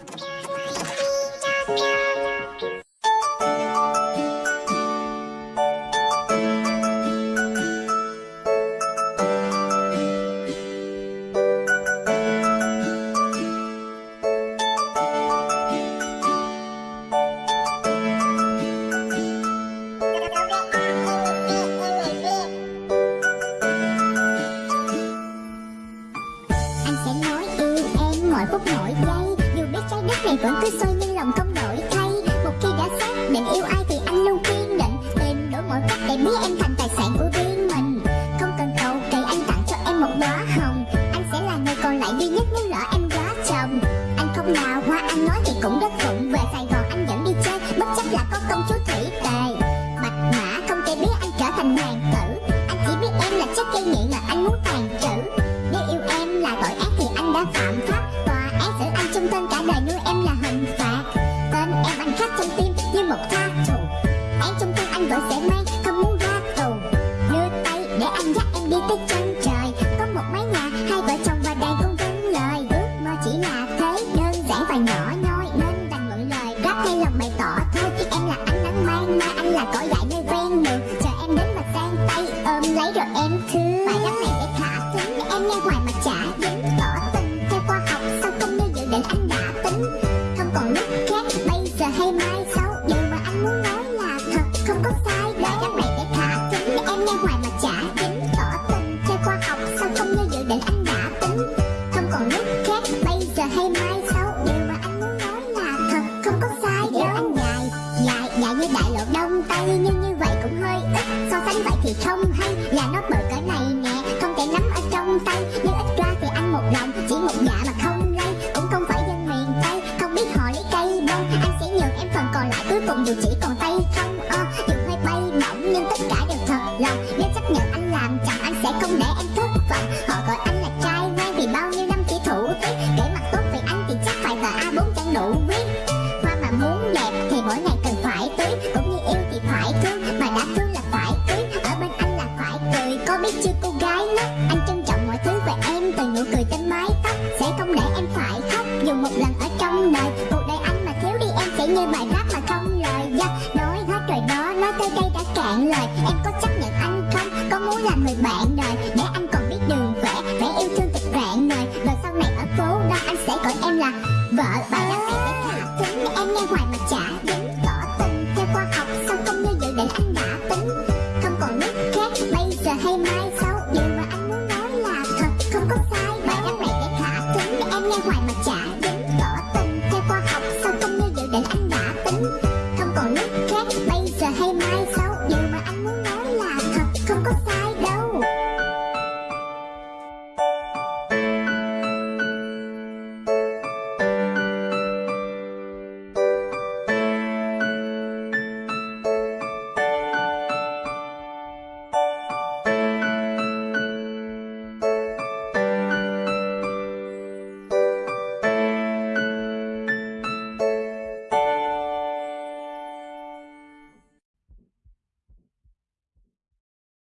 Anh sẽ nói yêu em mỗi phút mỗi giây cái trái đất này vẫn cứ xoay nhưng lòng không đổi thay. Một khi đã xác định yêu ai thì anh luôn kiên định Tìm đủ mọi cách để biến em thành tài sản của riêng mình. Không cần cầu kỳ, anh tặng cho em một đóa hồng. Anh sẽ là người còn lại duy nhất nếu lỡ em quá chồng. Anh không đào hoa anh nói thì cũng rất vụng Về Sài Gòn anh vẫn đi chơi, bất chấp là có công chúa thủy tề. Bạch mã không thể biết anh trở thành hoàng tử. Anh chỉ biết em là chất gây nghiện mà anh muốn để anh dắt em đi tới chân trời. Có một mái nhà, hai vợ chồng và đàn con vâng lời. Ước mơ chỉ là thế đơn giản và nhỏ nhoi, Nên đành mượn lời. Rap hay lòng bày tỏ, thôi Em là ánh nắng mang mai anh là cỏ dại nơi ven đường Chờ em đến mà sang tay ôm lấy rồi em thương Bài rap này để thả thính để em nghe hoài mà chả dính Tỏ tình. Theo khoa học, sao không như dự định anh đã tính? Không còn lúc khác, bây giờ hay mai sau Điều mà anh muốn nói là thật. Không có sai, Bài rap này để thả thính để em nghe hoài còn lúc khác bây giờ hay mai sau Điều mà anh muốn nói là thật không có sai Điều anh dài dài dài như đại lộ đông tây Nhưng như vậy cũng hơi ít. So sánh vậy thì không hay Là nó bự cỡ này nè Không thể nắm ở trong tay. Nếu ít ra thì anh một lòng Chỉ một dạ mà không lây Cũng không phải dân miền Tây Không biết họ lấy cây bông. Anh sẽ nhường em phần còn lại Cuối cùng dù chỉ còn tay không ờ, Dù hơi bay bổng Nhưng tất cả đều thật lòng. Nếu chấp nhận anh làm chồng Anh sẽ không để em thất vọng. thấy chưa cô gái lắm. Anh trân trọng mọi thứ về em Từ nụ cười trên mái tóc. Sẽ không để em phải khóc. Dù một lần ở trong đời, Cuộc đời anh mà thiếu đi em Sẽ như bài hát mà không lời do. Nói hết rồi đó, Nói tới đây đã cạn lời. Em có chấp nhận anh không? Có muốn làm người bạn đời? Để anh còn biết đường vẽ Vẽ yêu thương thật rạng đời Rồi sau này ở phố đó, Anh sẽ gọi em là vợ. Bài rap này sẽ thả thính em nghe hoài mà chả dính Tỏ tình. Theo khoa học, Sao không như dự định anh đã nghe hoài mà chả dính tỏ tình theo khoa học sao không như dự định anh đã tính. Không còn lúc khác, bây giờ hay mai.